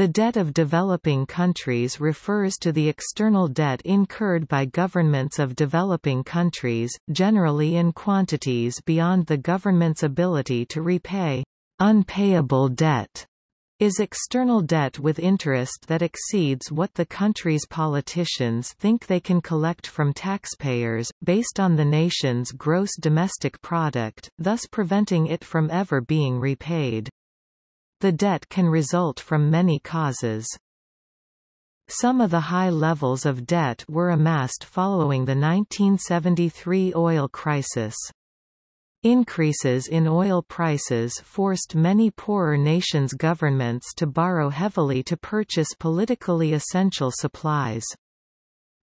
The debt of developing countries refers to the external debt incurred by governments of developing countries, generally in quantities beyond the government's ability to repay. Unpayable debt is external debt with interest that exceeds what the country's politicians think they can collect from taxpayers, based on the nation's gross domestic product, thus preventing it from ever being repaid. The debt can result from many causes. Some of the high levels of debt were amassed following the 1973 oil crisis. Increases in oil prices forced many poorer nations' governments to borrow heavily to purchase politically essential supplies.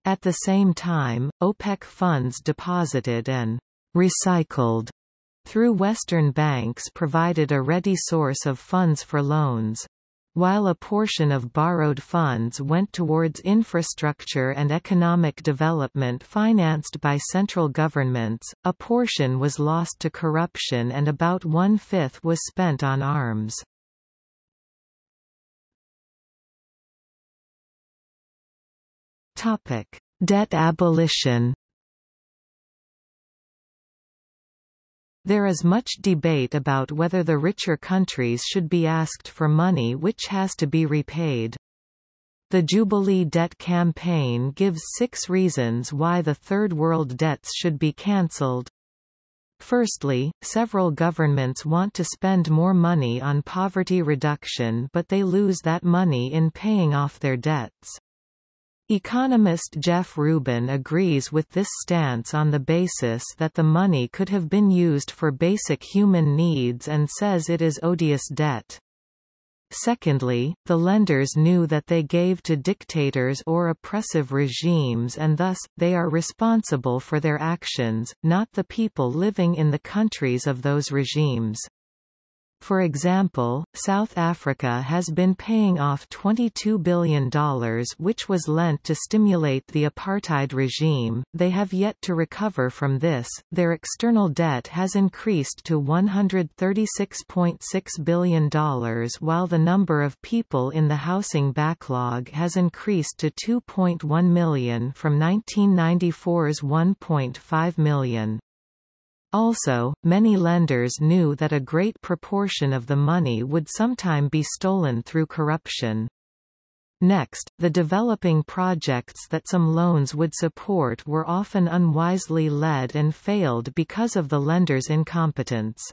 At the same time, OPEC funds deposited and recycled through Western banks provided a ready source of funds for loans. While a portion of borrowed funds went towards infrastructure and economic development financed by central governments, a portion was lost to corruption and about one-fifth was spent on arms. Debt abolition There is much debate about whether the richer countries should be asked for money which has to be repaid. The Jubilee Debt Campaign gives six reasons why the Third World debts should be cancelled. Firstly, several governments want to spend more money on poverty reduction but they lose that money in paying off their debts. Economist Jeff Rubin agrees with this stance on the basis that the money could have been used for basic human needs and says it is odious debt. Secondly, the lenders knew that they gave to dictators or oppressive regimes and thus, they are responsible for their actions, not the people living in the countries of those regimes. For example, South Africa has been paying off $22 billion which was lent to stimulate the apartheid regime, they have yet to recover from this, their external debt has increased to $136.6 billion while the number of people in the housing backlog has increased to 2.1 million from 1994's 1.5 million. Also, many lenders knew that a great proportion of the money would sometime be stolen through corruption. Next, the developing projects that some loans would support were often unwisely led and failed because of the lender's incompetence.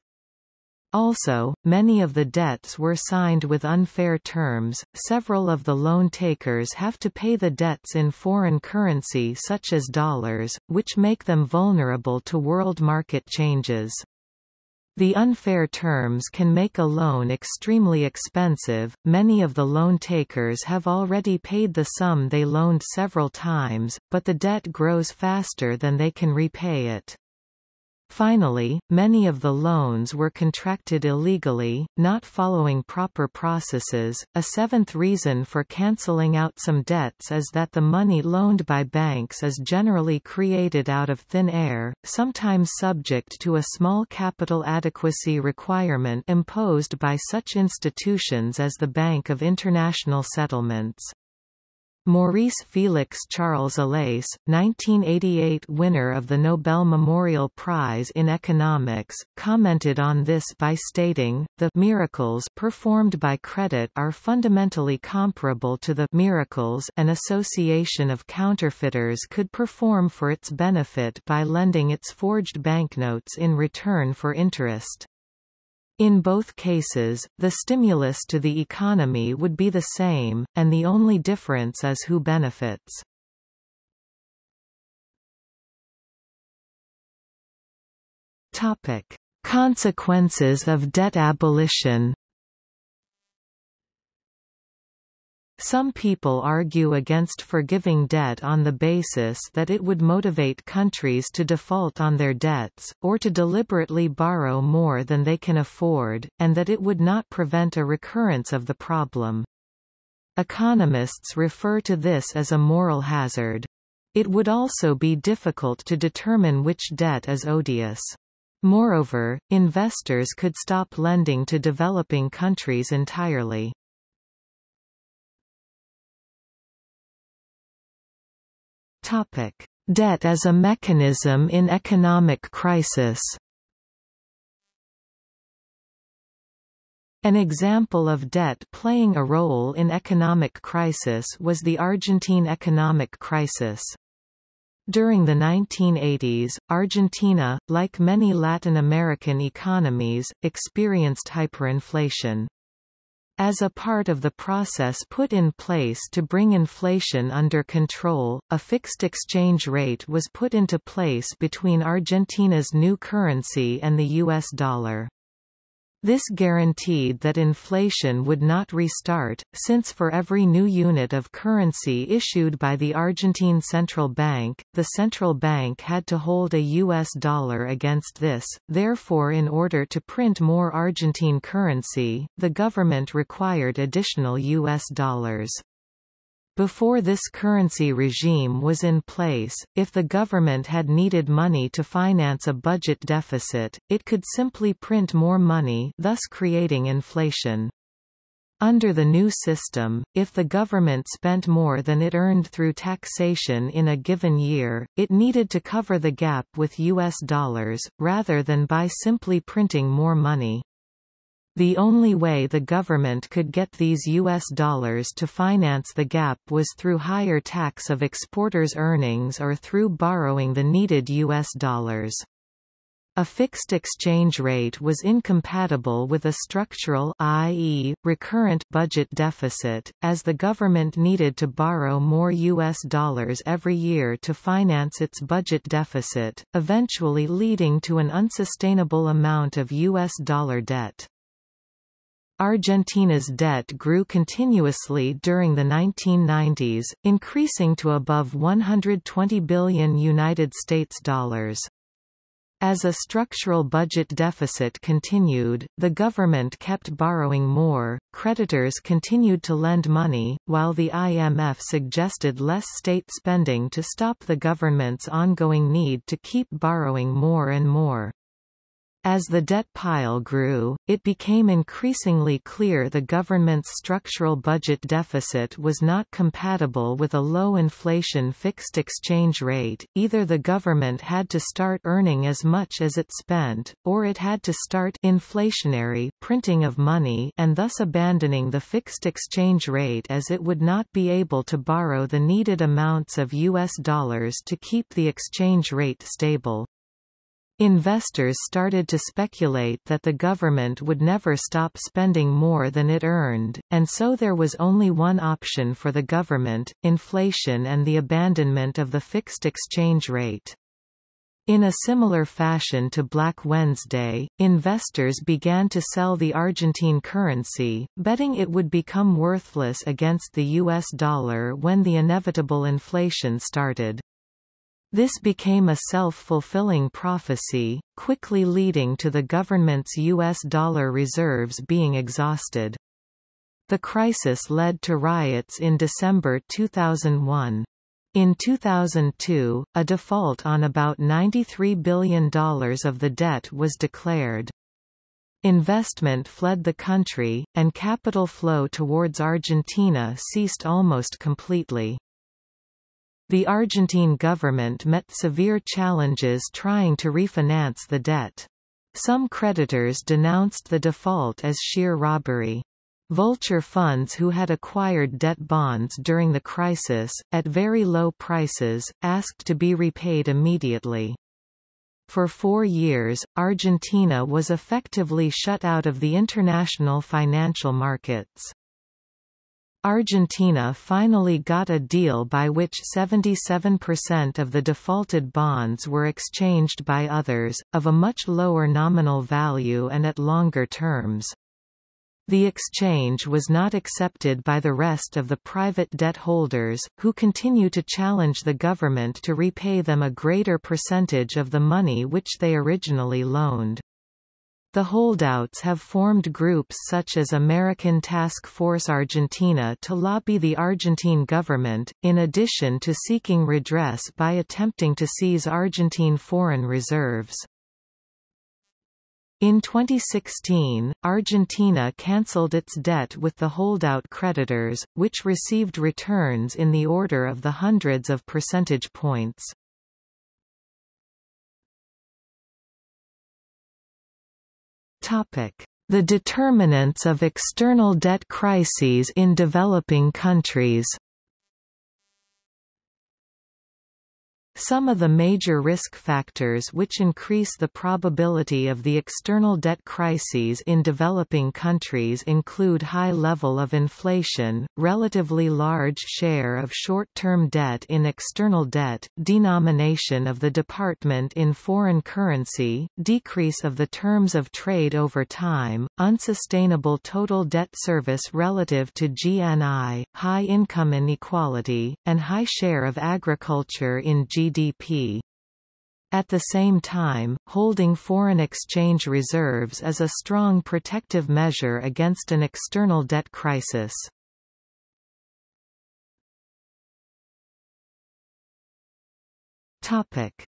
Also, many of the debts were signed with unfair terms. Several of the loan takers have to pay the debts in foreign currency such as dollars, which make them vulnerable to world market changes. The unfair terms can make a loan extremely expensive. Many of the loan takers have already paid the sum they loaned several times, but the debt grows faster than they can repay it. Finally, many of the loans were contracted illegally, not following proper processes. A seventh reason for cancelling out some debts is that the money loaned by banks is generally created out of thin air, sometimes subject to a small capital adequacy requirement imposed by such institutions as the Bank of International Settlements. Maurice Felix Charles Allais, 1988 winner of the Nobel Memorial Prize in Economics, commented on this by stating, the miracles performed by credit are fundamentally comparable to the miracles an association of counterfeiters could perform for its benefit by lending its forged banknotes in return for interest. In both cases, the stimulus to the economy would be the same, and the only difference is who benefits. Topic: Consequences of debt abolition Some people argue against forgiving debt on the basis that it would motivate countries to default on their debts, or to deliberately borrow more than they can afford, and that it would not prevent a recurrence of the problem. Economists refer to this as a moral hazard. It would also be difficult to determine which debt is odious. Moreover, investors could stop lending to developing countries entirely. Topic: Debt as a mechanism in economic crisis. An example of debt playing a role in economic crisis was the Argentine economic crisis. During the 1980s, Argentina, like many Latin American economies, experienced hyperinflation. As a part of the process put in place to bring inflation under control, a fixed exchange rate was put into place between Argentina's new currency and the US dollar. This guaranteed that inflation would not restart, since for every new unit of currency issued by the Argentine Central Bank, the central bank had to hold a U.S. dollar against this, therefore in order to print more Argentine currency, the government required additional U.S. dollars. Before this currency regime was in place, if the government had needed money to finance a budget deficit, it could simply print more money thus creating inflation. Under the new system, if the government spent more than it earned through taxation in a given year, it needed to cover the gap with U.S. dollars, rather than by simply printing more money. The only way the government could get these U.S. dollars to finance the gap was through higher tax of exporters' earnings or through borrowing the needed U.S. dollars. A fixed exchange rate was incompatible with a structural i.e., recurrent budget deficit, as the government needed to borrow more U.S. dollars every year to finance its budget deficit, eventually leading to an unsustainable amount of U.S. dollar debt. Argentina's debt grew continuously during the 1990s, increasing to above 120 billion United States dollars. As a structural budget deficit continued, the government kept borrowing more, creditors continued to lend money, while the IMF suggested less state spending to stop the government's ongoing need to keep borrowing more and more. As the debt pile grew, it became increasingly clear the government's structural budget deficit was not compatible with a low inflation fixed exchange rate, either the government had to start earning as much as it spent, or it had to start inflationary printing of money and thus abandoning the fixed exchange rate as it would not be able to borrow the needed amounts of U.S. dollars to keep the exchange rate stable. Investors started to speculate that the government would never stop spending more than it earned, and so there was only one option for the government, inflation and the abandonment of the fixed exchange rate. In a similar fashion to Black Wednesday, investors began to sell the Argentine currency, betting it would become worthless against the US dollar when the inevitable inflation started. This became a self-fulfilling prophecy, quickly leading to the government's U.S. dollar reserves being exhausted. The crisis led to riots in December 2001. In 2002, a default on about $93 billion of the debt was declared. Investment fled the country, and capital flow towards Argentina ceased almost completely. The Argentine government met severe challenges trying to refinance the debt. Some creditors denounced the default as sheer robbery. Vulture funds who had acquired debt bonds during the crisis, at very low prices, asked to be repaid immediately. For four years, Argentina was effectively shut out of the international financial markets. Argentina finally got a deal by which 77% of the defaulted bonds were exchanged by others, of a much lower nominal value and at longer terms. The exchange was not accepted by the rest of the private debt holders, who continue to challenge the government to repay them a greater percentage of the money which they originally loaned. The holdouts have formed groups such as American Task Force Argentina to lobby the Argentine government, in addition to seeking redress by attempting to seize Argentine foreign reserves. In 2016, Argentina cancelled its debt with the holdout creditors, which received returns in the order of the hundreds of percentage points. The determinants of external debt crises in developing countries Some of the major risk factors which increase the probability of the external debt crises in developing countries include high level of inflation, relatively large share of short-term debt in external debt, denomination of the department in foreign currency, decrease of the terms of trade over time, unsustainable total debt service relative to GNI, high income inequality, and high share of agriculture in GDP GDP. At the same time, holding foreign exchange reserves is a strong protective measure against an external debt crisis.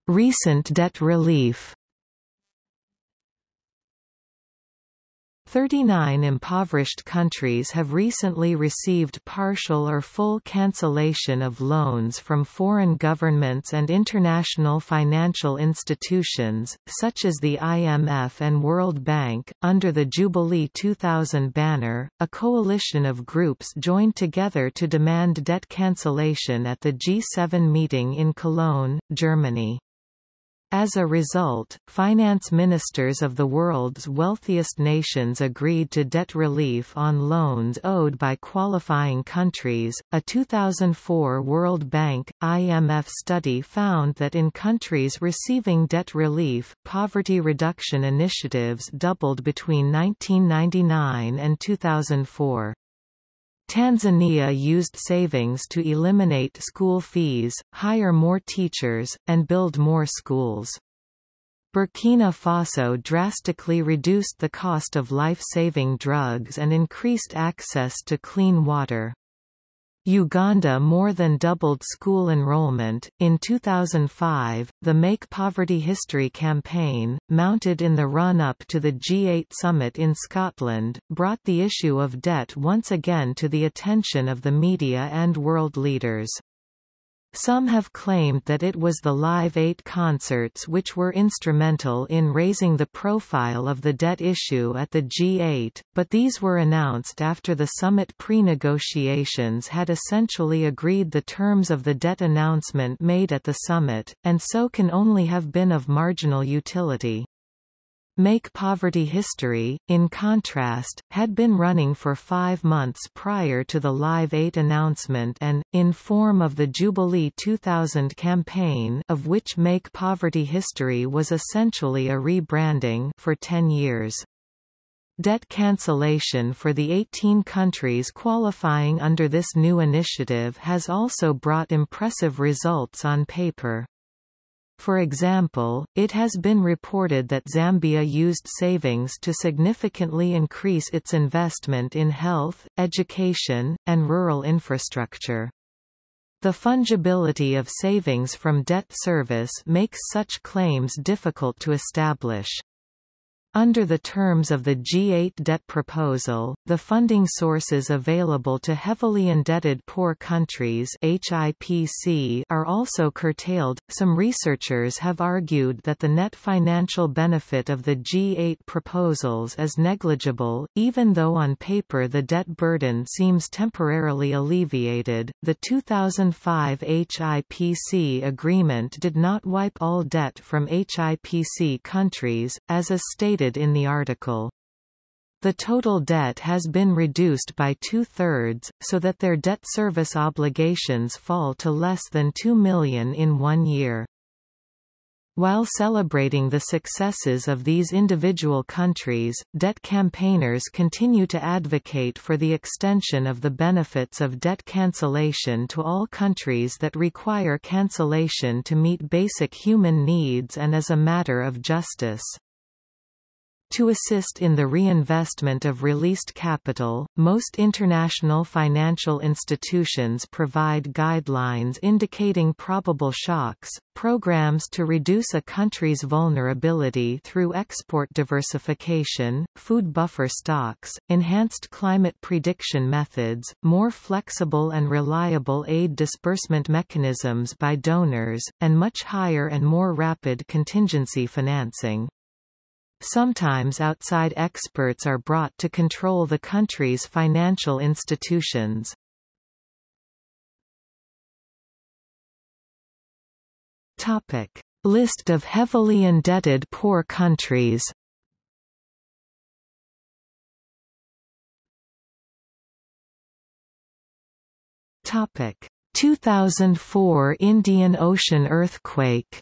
Recent debt relief 39 impoverished countries have recently received partial or full cancellation of loans from foreign governments and international financial institutions, such as the IMF and World Bank. Under the Jubilee 2000 banner, a coalition of groups joined together to demand debt cancellation at the G7 meeting in Cologne, Germany. As a result, finance ministers of the world's wealthiest nations agreed to debt relief on loans owed by qualifying countries. A 2004 World Bank IMF study found that in countries receiving debt relief, poverty reduction initiatives doubled between 1999 and 2004. Tanzania used savings to eliminate school fees, hire more teachers, and build more schools. Burkina Faso drastically reduced the cost of life-saving drugs and increased access to clean water. Uganda more than doubled school enrollment. In 2005, the Make Poverty History campaign, mounted in the run up to the G8 summit in Scotland, brought the issue of debt once again to the attention of the media and world leaders. Some have claimed that it was the Live 8 concerts which were instrumental in raising the profile of the debt issue at the G8, but these were announced after the summit pre-negotiations had essentially agreed the terms of the debt announcement made at the summit, and so can only have been of marginal utility. Make Poverty History, in contrast, had been running for five months prior to the Live 8 announcement and, in form of the Jubilee 2000 campaign of which Make Poverty History was essentially a rebranding for 10 years. Debt cancellation for the 18 countries qualifying under this new initiative has also brought impressive results on paper. For example, it has been reported that Zambia used savings to significantly increase its investment in health, education, and rural infrastructure. The fungibility of savings from debt service makes such claims difficult to establish. Under the terms of the G8 debt proposal, the funding sources available to heavily indebted poor countries HIPC are also curtailed. Some researchers have argued that the net financial benefit of the G8 proposals is negligible, even though on paper the debt burden seems temporarily alleviated. The 2005 HIPC agreement did not wipe all debt from HIPC countries, as is stated in the article. The total debt has been reduced by two-thirds, so that their debt service obligations fall to less than 2 million in one year. While celebrating the successes of these individual countries, debt campaigners continue to advocate for the extension of the benefits of debt cancellation to all countries that require cancellation to meet basic human needs and as a matter of justice. To assist in the reinvestment of released capital, most international financial institutions provide guidelines indicating probable shocks, programs to reduce a country's vulnerability through export diversification, food buffer stocks, enhanced climate prediction methods, more flexible and reliable aid disbursement mechanisms by donors, and much higher and more rapid contingency financing. Sometimes outside experts are brought to control the country's financial institutions. Topic. List of heavily indebted poor countries Topic 2004 Indian Ocean earthquake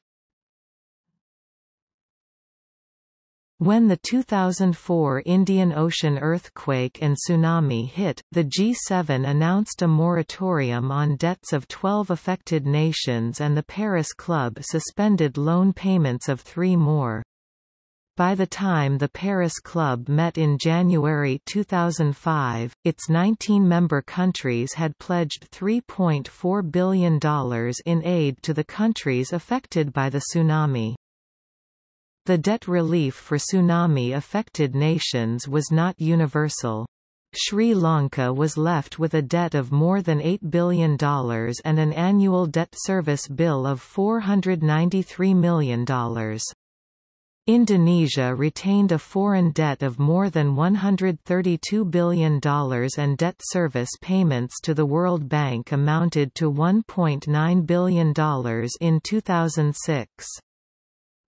When the 2004 Indian Ocean earthquake and tsunami hit, the G7 announced a moratorium on debts of 12 affected nations and the Paris Club suspended loan payments of three more. By the time the Paris Club met in January 2005, its 19 member countries had pledged $3.4 billion in aid to the countries affected by the tsunami. The debt relief for tsunami-affected nations was not universal. Sri Lanka was left with a debt of more than $8 billion and an annual debt service bill of $493 million. Indonesia retained a foreign debt of more than $132 billion and debt service payments to the World Bank amounted to $1.9 billion in 2006.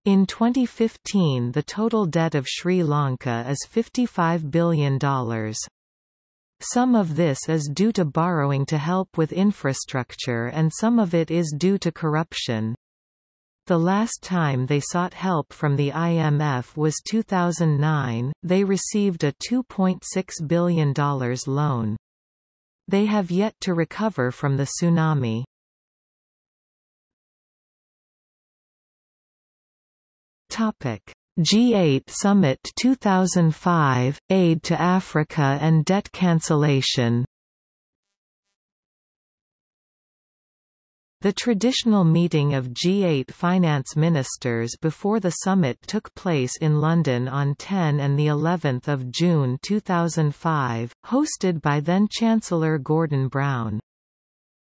In 2015 the total debt of Sri Lanka is $55 billion. Some of this is due to borrowing to help with infrastructure and some of it is due to corruption. The last time they sought help from the IMF was 2009, they received a $2.6 billion loan. They have yet to recover from the tsunami. Topic: G8 Summit 2005 Aid to Africa and debt cancellation. The traditional meeting of G8 finance ministers before the summit took place in London on 10 and the 11th of June 2005, hosted by then Chancellor Gordon Brown.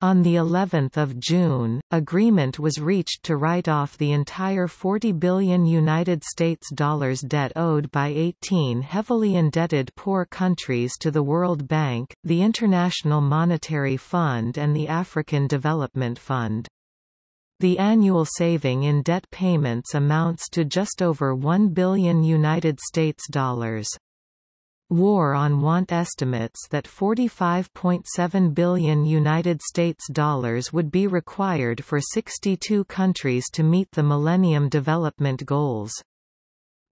On the 11th of June, agreement was reached to write off the entire 40 billion United States dollars debt owed by 18 heavily indebted poor countries to the World Bank, the International Monetary Fund and the African Development Fund. The annual saving in debt payments amounts to just over 1 billion United States dollars. War on Want estimates that 45.7 billion United States dollars would be required for 62 countries to meet the Millennium Development Goals.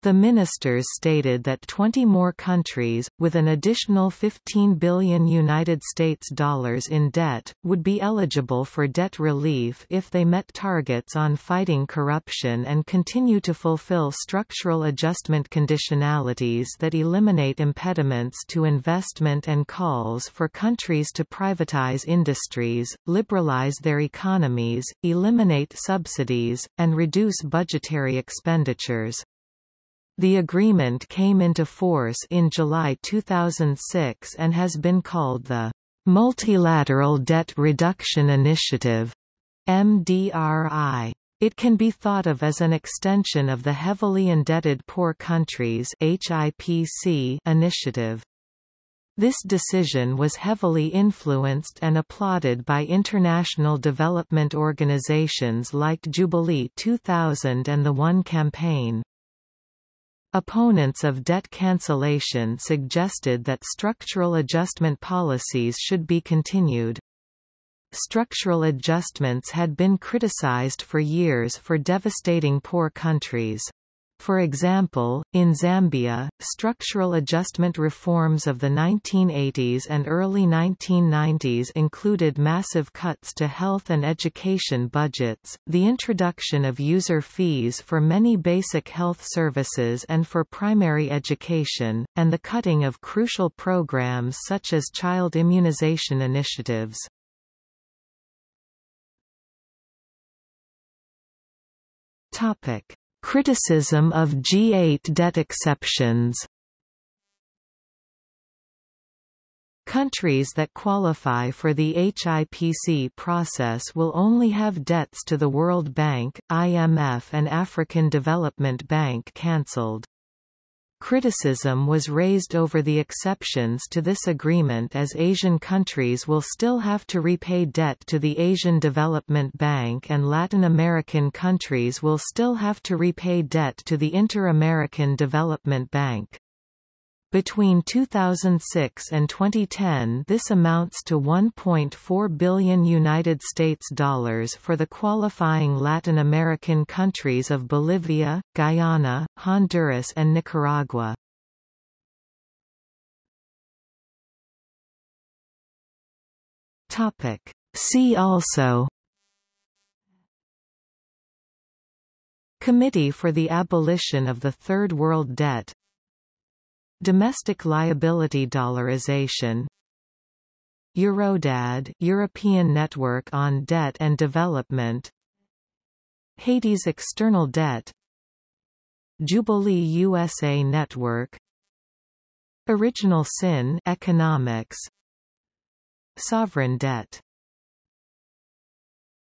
The ministers stated that 20 more countries, with an additional 15 billion United States dollars in debt, would be eligible for debt relief if they met targets on fighting corruption and continue to fulfill structural adjustment conditionalities that eliminate impediments to investment and calls for countries to privatize industries, liberalize their economies, eliminate subsidies, and reduce budgetary expenditures. The agreement came into force in July 2006 and has been called the Multilateral Debt Reduction Initiative MDRI. It can be thought of as an extension of the Heavily Indebted Poor Countries HIPC initiative. This decision was heavily influenced and applauded by international development organizations like Jubilee 2000 and the One Campaign. Opponents of debt cancellation suggested that structural adjustment policies should be continued. Structural adjustments had been criticized for years for devastating poor countries. For example, in Zambia, structural adjustment reforms of the 1980s and early 1990s included massive cuts to health and education budgets, the introduction of user fees for many basic health services and for primary education, and the cutting of crucial programs such as child immunization initiatives. Topic Criticism of G8 debt exceptions Countries that qualify for the HIPC process will only have debts to the World Bank, IMF and African Development Bank cancelled. Criticism was raised over the exceptions to this agreement as Asian countries will still have to repay debt to the Asian Development Bank and Latin American countries will still have to repay debt to the Inter-American Development Bank. Between 2006 and 2010 this amounts to 1.4 billion United States dollars for the qualifying Latin American countries of Bolivia, Guyana, Honduras and Nicaragua. See also Committee for the Abolition of the Third World Debt Domestic liability dollarization. Eurodad European Network on Debt and Development. Haiti's external debt. Jubilee USA Network. Original sin economics. Sovereign debt